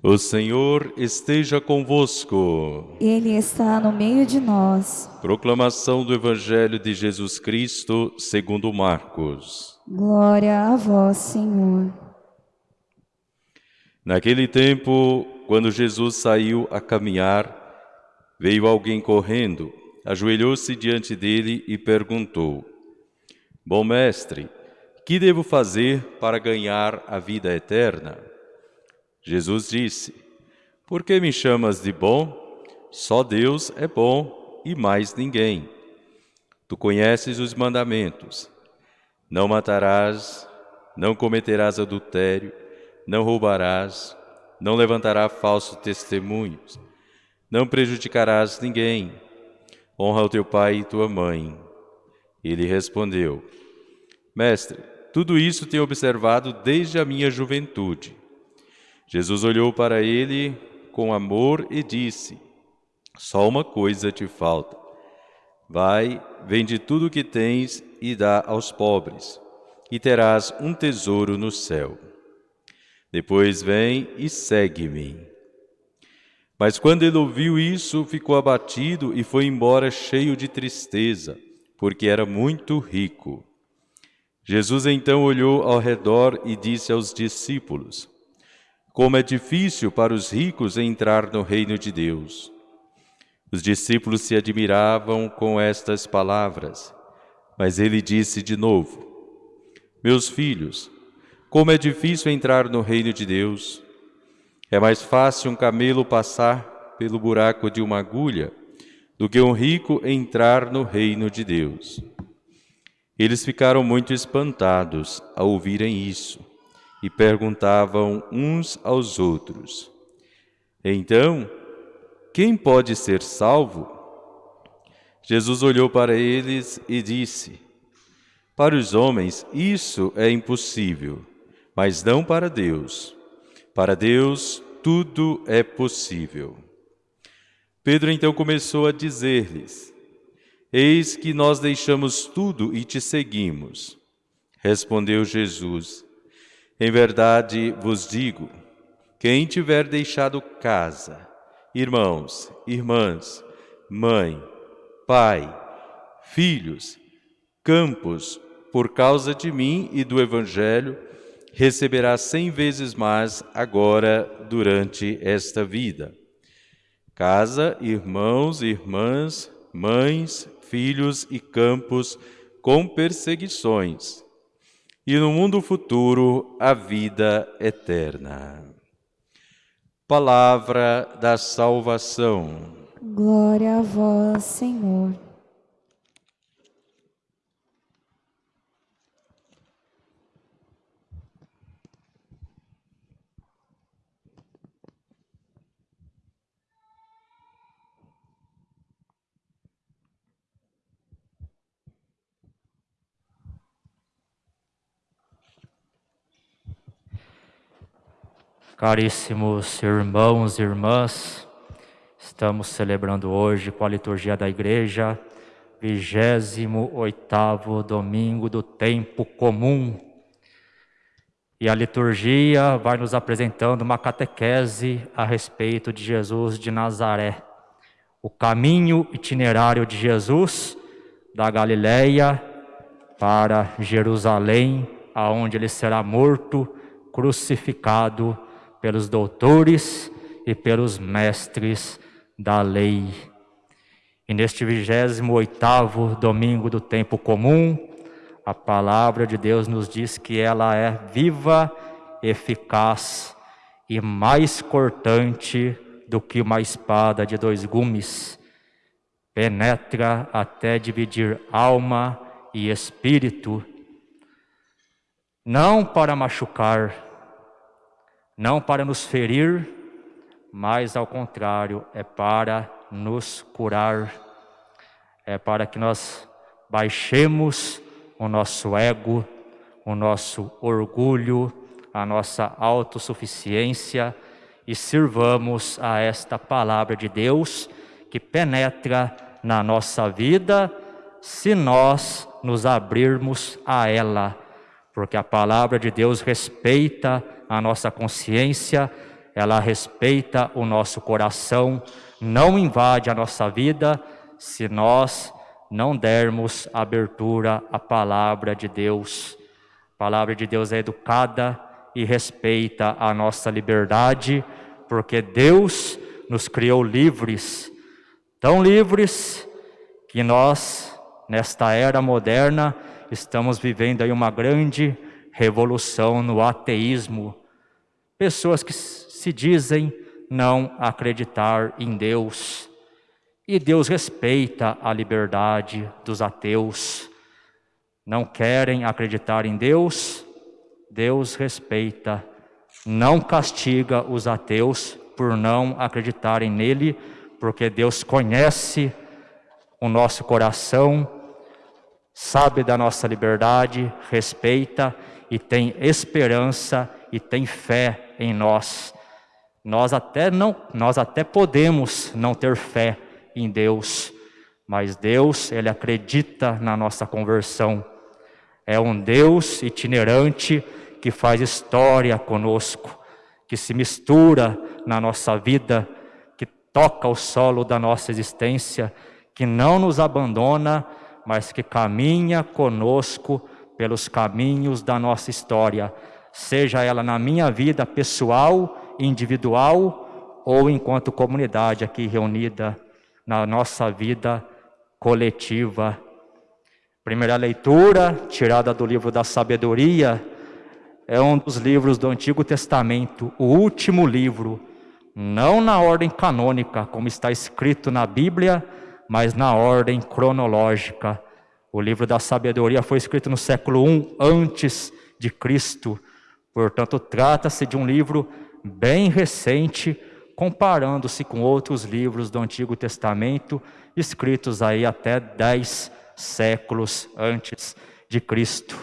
O Senhor esteja convosco. Ele está no meio de nós. Proclamação do Evangelho de Jesus Cristo, segundo Marcos. Glória a vós, Senhor. Naquele tempo, quando Jesus saiu a caminhar, veio alguém correndo, ajoelhou-se diante dele e perguntou: Bom mestre, que devo fazer para ganhar a vida eterna? Jesus disse: Por que me chamas de bom? Só Deus é bom e mais ninguém. Tu conheces os mandamentos: Não matarás, não cometerás adultério, não roubarás, não levantarás falsos testemunhos, não prejudicarás ninguém. Honra o teu pai e tua mãe. Ele respondeu: Mestre, tudo isso tenho observado desde a minha juventude. Jesus olhou para ele com amor e disse: Só uma coisa te falta. Vai, vende tudo o que tens e dá aos pobres, e terás um tesouro no céu. Depois vem e segue-me. Mas quando ele ouviu isso, ficou abatido e foi embora cheio de tristeza, porque era muito rico. Jesus então olhou ao redor e disse aos discípulos: como é difícil para os ricos entrar no reino de Deus. Os discípulos se admiravam com estas palavras, mas ele disse de novo: Meus filhos, como é difícil entrar no reino de Deus. É mais fácil um camelo passar pelo buraco de uma agulha do que um rico entrar no reino de Deus. Eles ficaram muito espantados ao ouvirem isso e perguntavam uns aos outros: Então, quem pode ser salvo? Jesus olhou para eles e disse: Para os homens isso é impossível, mas não para Deus. Para Deus tudo é possível. Pedro então começou a dizer-lhes: Eis que nós deixamos tudo e te seguimos. Respondeu Jesus: em verdade vos digo: quem tiver deixado casa, irmãos, irmãs, mãe, pai, filhos, campos, por causa de mim e do Evangelho, receberá cem vezes mais agora durante esta vida. Casa, irmãos, irmãs, mães, filhos e campos com perseguições e no mundo futuro a vida eterna. Palavra da salvação. Glória a vós, Senhor. Caríssimos irmãos e irmãs, estamos celebrando hoje com a liturgia da igreja, 28º domingo do tempo comum. E a liturgia vai nos apresentando uma catequese a respeito de Jesus de Nazaré, o caminho itinerário de Jesus da Galileia para Jerusalém, aonde ele será morto, crucificado pelos doutores e pelos mestres da lei. E neste 28º domingo do tempo comum, a palavra de Deus nos diz que ela é viva, eficaz e mais cortante do que uma espada de dois gumes. Penetra até dividir alma e espírito, não para machucar, não para nos ferir, mas ao contrário, é para nos curar, é para que nós baixemos o nosso ego, o nosso orgulho, a nossa autossuficiência e sirvamos a esta palavra de Deus que penetra na nossa vida se nós nos abrirmos a ela, porque a palavra de Deus respeita a nossa consciência, ela respeita o nosso coração, não invade a nossa vida se nós não dermos abertura à palavra de Deus. A palavra de Deus é educada e respeita a nossa liberdade, porque Deus nos criou livres, tão livres que nós, nesta era moderna, estamos vivendo aí uma grande revolução no ateísmo. Pessoas que se dizem não acreditar em Deus. E Deus respeita a liberdade dos ateus. Não querem acreditar em Deus, Deus respeita. Não castiga os ateus por não acreditarem nele, porque Deus conhece o nosso coração, sabe da nossa liberdade, respeita e tem esperança e tem fé em nós. Nós até não, nós até podemos não ter fé em Deus, mas Deus, ele acredita na nossa conversão. É um Deus itinerante que faz história conosco, que se mistura na nossa vida, que toca o solo da nossa existência, que não nos abandona, mas que caminha conosco pelos caminhos da nossa história, seja ela na minha vida pessoal, individual ou enquanto comunidade aqui reunida na nossa vida coletiva. Primeira leitura, tirada do livro da sabedoria, é um dos livros do Antigo Testamento, o último livro, não na ordem canônica, como está escrito na Bíblia, mas na ordem cronológica. O livro da sabedoria foi escrito no século I antes de Cristo. Portanto, trata-se de um livro bem recente, comparando-se com outros livros do Antigo Testamento, escritos aí até dez séculos antes de Cristo.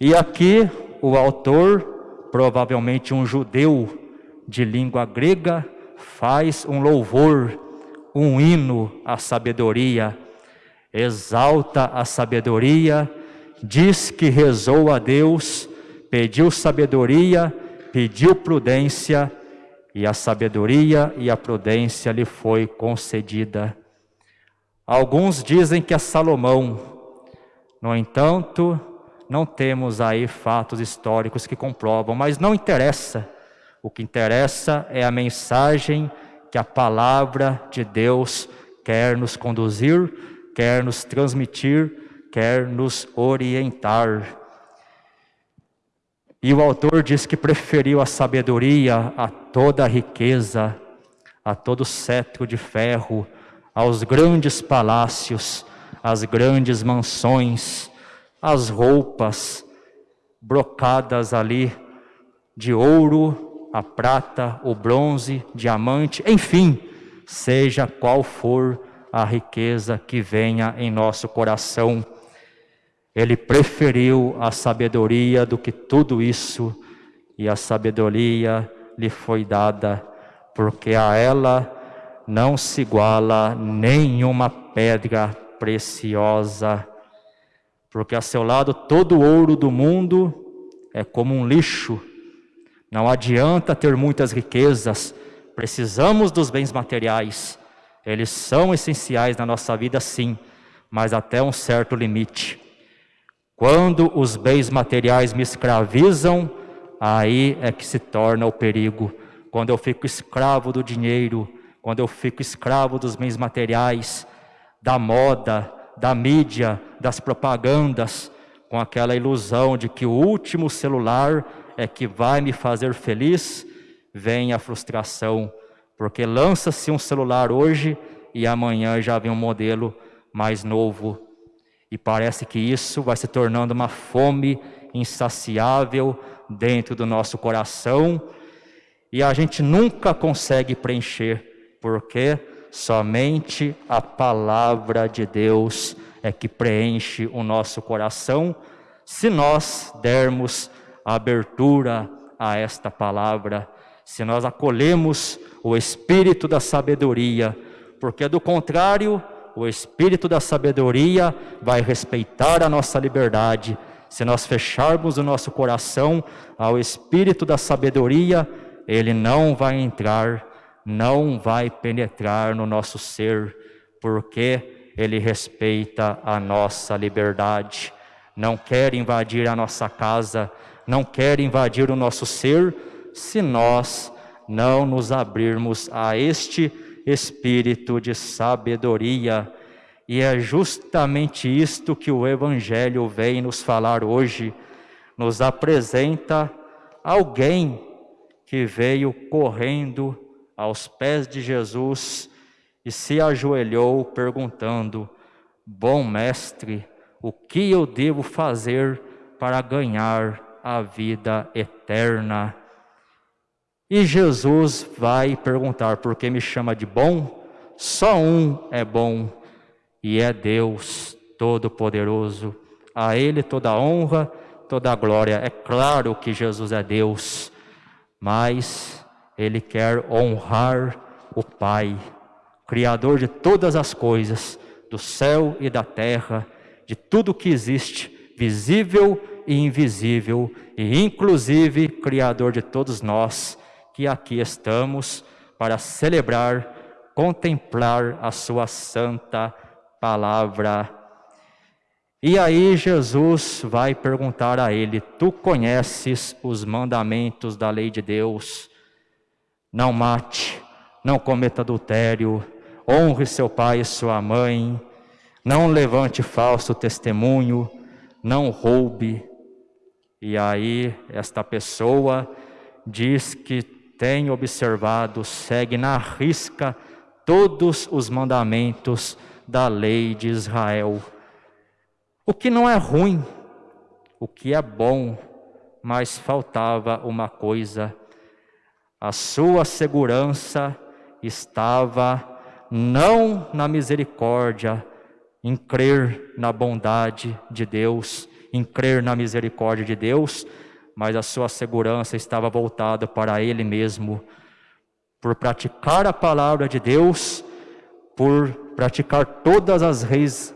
E aqui o autor, provavelmente um judeu de língua grega, faz um louvor, um hino à sabedoria, exalta a sabedoria, diz que rezou a Deus, pediu sabedoria, pediu prudência e a sabedoria e a prudência lhe foi concedida. Alguns dizem que é Salomão. No entanto, não temos aí fatos históricos que comprovam, mas não interessa. O que interessa é a mensagem que a palavra de Deus quer nos conduzir, quer nos transmitir, quer nos orientar. E o autor diz que preferiu a sabedoria a toda a riqueza, a todo cetro de ferro, aos grandes palácios, às grandes mansões, às roupas brocadas ali de ouro, a prata, o bronze, diamante, enfim, seja qual for a riqueza que venha em nosso coração ele preferiu a sabedoria do que tudo isso, e a sabedoria lhe foi dada, porque a ela não se iguala nenhuma pedra preciosa, porque a seu lado todo o ouro do mundo é como um lixo. Não adianta ter muitas riquezas, precisamos dos bens materiais. Eles são essenciais na nossa vida, sim, mas até um certo limite. Quando os bens materiais me escravizam, aí é que se torna o perigo. Quando eu fico escravo do dinheiro, quando eu fico escravo dos bens materiais, da moda, da mídia, das propagandas, com aquela ilusão de que o último celular é que vai me fazer feliz, vem a frustração, porque lança-se um celular hoje e amanhã já vem um modelo mais novo, e parece que isso vai se tornando uma fome insaciável dentro do nosso coração. E a gente nunca consegue preencher, porque somente a palavra de Deus é que preenche o nosso coração, se nós dermos abertura a esta palavra, se nós acolhemos o espírito da sabedoria, porque do contrário, o espírito da sabedoria vai respeitar a nossa liberdade. Se nós fecharmos o nosso coração ao espírito da sabedoria, ele não vai entrar, não vai penetrar no nosso ser, porque ele respeita a nossa liberdade, não quer invadir a nossa casa, não quer invadir o nosso ser, se nós não nos abrirmos a este espírito de sabedoria. E é justamente isto que o Evangelho vem nos falar hoje. Nos apresenta alguém que veio correndo aos pés de Jesus e se ajoelhou perguntando: Bom mestre, o que eu devo fazer para ganhar a vida eterna? E Jesus vai perguntar: Por que me chama de bom? Só um é bom, e é Deus Todo-Poderoso. A Ele toda a honra, toda a glória. É claro que Jesus é Deus, mas Ele quer honrar o Pai, Criador de todas as coisas, do céu e da terra, de tudo que existe, visível e invisível, e inclusive Criador de todos nós que aqui estamos para celebrar, contemplar a Sua santa palavra. E aí Jesus vai perguntar a ele: Tu conheces os mandamentos da lei de Deus? Não mate, não cometa adultério, honre seu pai e sua mãe, não levante falso testemunho, não roube. E aí esta pessoa diz que tem observado, segue na risca todos os mandamentos da lei de Israel. O que não é ruim, o que é bom, mas faltava uma coisa: a sua segurança estava não na misericórdia, em crer na bondade de Deus, em crer na misericórdia de Deus, mas a sua segurança estava voltada para ele mesmo, por praticar a palavra de Deus, por praticar todas as leis,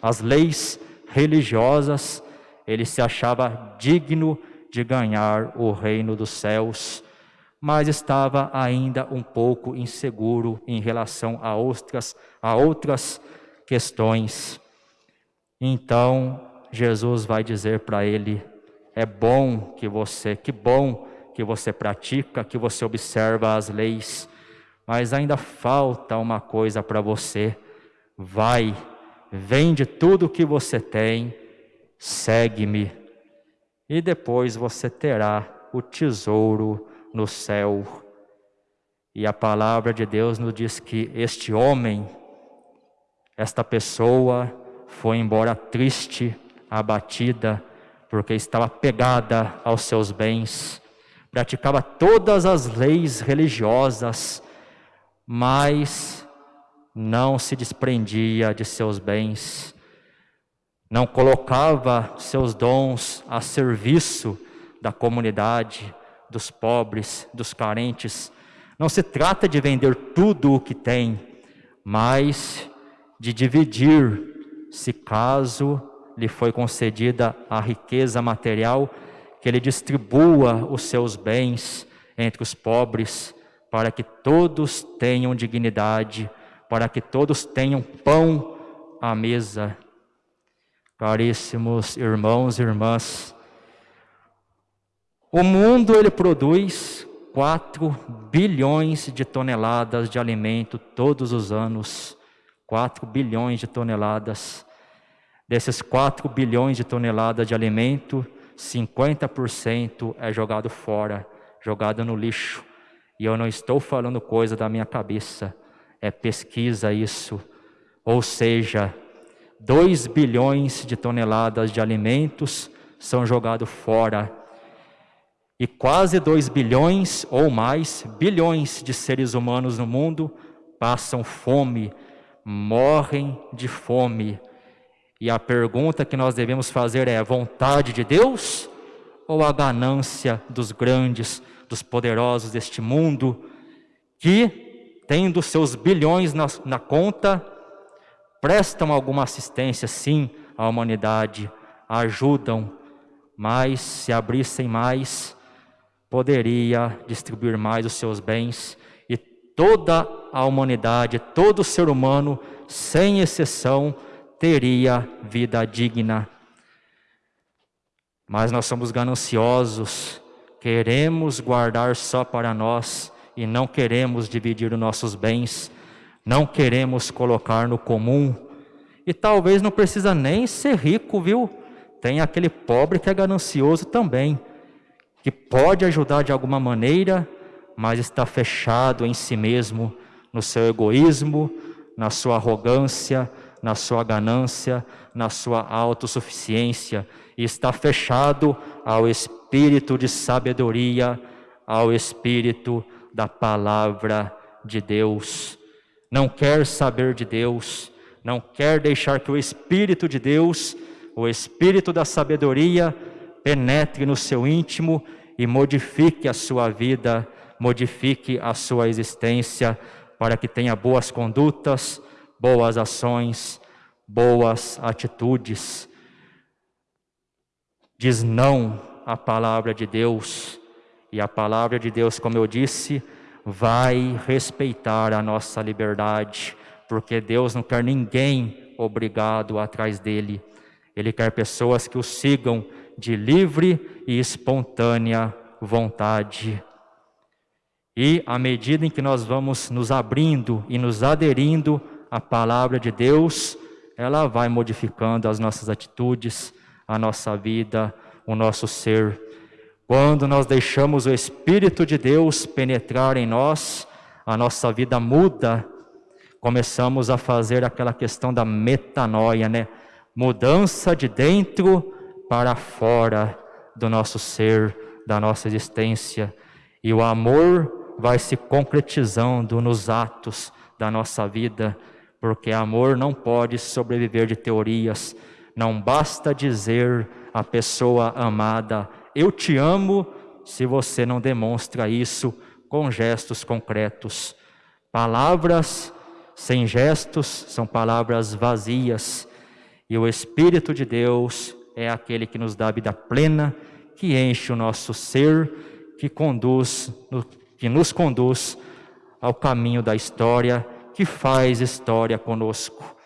as leis religiosas, ele se achava digno de ganhar o reino dos céus, mas estava ainda um pouco inseguro em relação a outras, a outras questões. Então, Jesus vai dizer para ele: é bom que você, que bom que você pratica, que você observa as leis, mas ainda falta uma coisa para você. Vai, vende tudo o que você tem, segue-me, e depois você terá o tesouro no céu. E a palavra de Deus nos diz que este homem, esta pessoa, foi embora triste, abatida, porque estava pegada aos seus bens, praticava todas as leis religiosas, mas não se desprendia de seus bens, não colocava seus dons a serviço da comunidade, dos pobres, dos carentes. Não se trata de vender tudo o que tem, mas de dividir, se caso lhe foi concedida a riqueza material, que ele distribua os seus bens entre os pobres, para que todos tenham dignidade, para que todos tenham pão à mesa. Caríssimos irmãos e irmãs, o mundo ele produz 4 bilhões de toneladas de alimento todos os anos. 4 bilhões de toneladas. Desses 4 bilhões de toneladas de alimento, 50% é jogado fora, jogado no lixo. E eu não estou falando coisa da minha cabeça, é pesquisa isso. Ou seja, 2 bilhões de toneladas de alimentos são jogados fora. E quase 2 bilhões ou mais, bilhões de seres humanos no mundo passam fome, morrem de fome e a pergunta que nós devemos fazer é: vontade de Deus ou a ganância dos grandes, dos poderosos deste mundo, que, tendo seus bilhões na, na conta, prestam alguma assistência, sim, à humanidade, ajudam, mas se abrissem mais, poderia distribuir mais os seus bens e toda a humanidade, todo ser humano, sem exceção, teria vida digna. Mas nós somos gananciosos, queremos guardar só para nós e não queremos dividir os nossos bens, não queremos colocar no comum. E talvez não precisa nem ser rico, viu? Tem aquele pobre que é ganancioso também, que pode ajudar de alguma maneira, mas está fechado em si mesmo, no seu egoísmo, na sua arrogância, na sua ganância, na sua autossuficiência, está fechado ao espírito de sabedoria, ao espírito da palavra de Deus. Não quer saber de Deus, não quer deixar que o Espírito de Deus, o Espírito da sabedoria, penetre no seu íntimo e modifique a sua vida, modifique a sua existência, para que tenha boas condutas, boas ações, boas atitudes. Diz não à palavra de Deus, e a palavra de Deus, como eu disse, vai respeitar a nossa liberdade, porque Deus não quer ninguém obrigado atrás dele. Ele quer pessoas que o sigam de livre e espontânea vontade. E à medida em que nós vamos nos abrindo e nos aderindo à palavra de Deus, ela vai modificando as nossas atitudes, a nossa vida, o nosso ser. Quando nós deixamos o Espírito de Deus penetrar em nós, a nossa vida muda, começamos a fazer aquela questão da metanoia, né? Mudança de dentro para fora do nosso ser, da nossa existência. E o amor vai se concretizando nos atos da nossa vida, porque amor não pode sobreviver de teorias. Não basta dizer à pessoa amada, eu te amo se você não demonstra isso com gestos concretos. Palavras sem gestos são palavras vazias, e o Espírito de Deus é aquele que nos dá vida plena, que enche o nosso ser, que conduz, que nos conduz ao caminho da história, que faz história conosco.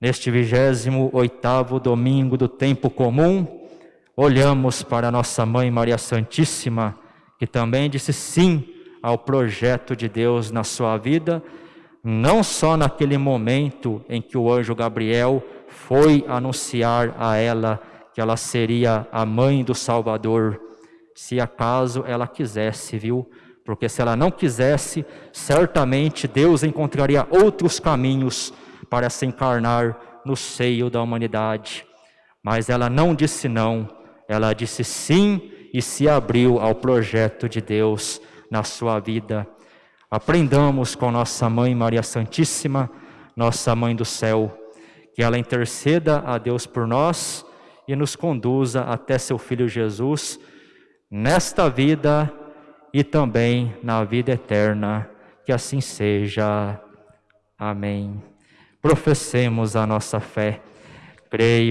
Neste vigésimo oitavo domingo do tempo comum, olhamos para nossa mãe Maria Santíssima, que também disse sim ao projeto de Deus na sua vida, não só naquele momento em que o anjo Gabriel foi anunciar a ela que ela seria a mãe do Salvador, se acaso ela quisesse, viu? Porque se ela não quisesse, certamente Deus encontraria outros caminhos para se encarnar no seio da humanidade. Mas ela não disse não, ela disse sim e se abriu ao projeto de Deus na sua vida. Aprendamos com nossa mãe Maria Santíssima, nossa mãe do céu, que ela interceda a Deus por nós e nos conduza até seu filho Jesus nesta vida e também na vida eterna. Que assim seja. Amém. Professemos a nossa fé. Creio